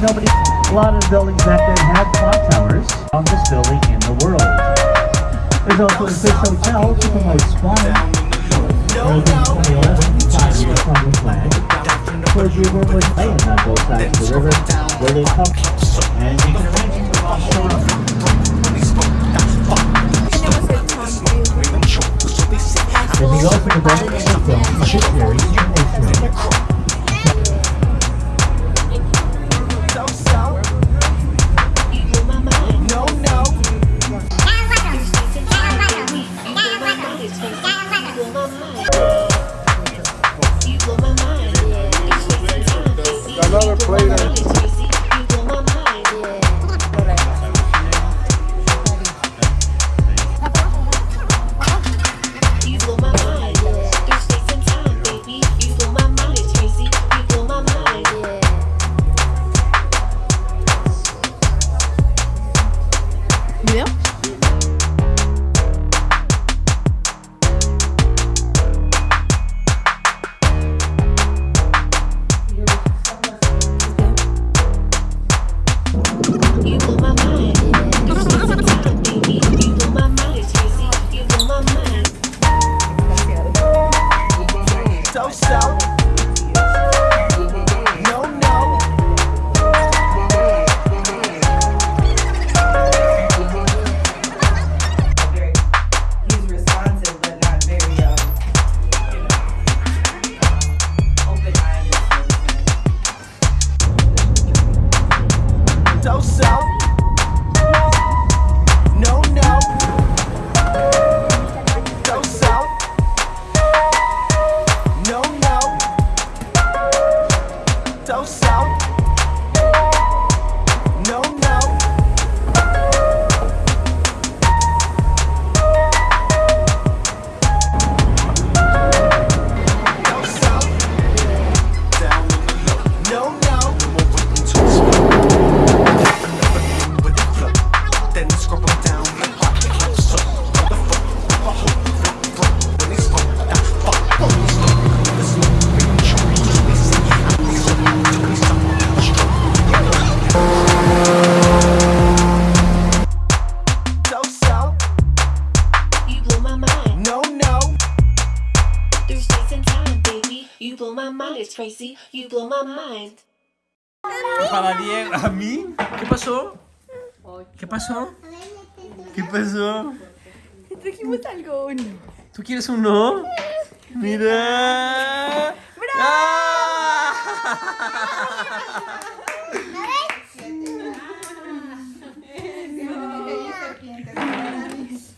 nobody. A lot of buildings back then had clock towers. Longest building in the world. There's also a fish hotel to promote in no. 2011, five-year public flag. Clergy room was laying on both sides of the river, where they come. And you can the Series, Another plate. so-so No, no. So-so No, no. So-so No, no. Blow my mind, it's crazy. You blow my mind. Para Diego, ¿a mí? ¿Qué pasó? ¿Qué pasó? ¿Qué pasó? Te trajimos algo, ¿o no? ¿Tú quieres uno? Mira. ¡Ah!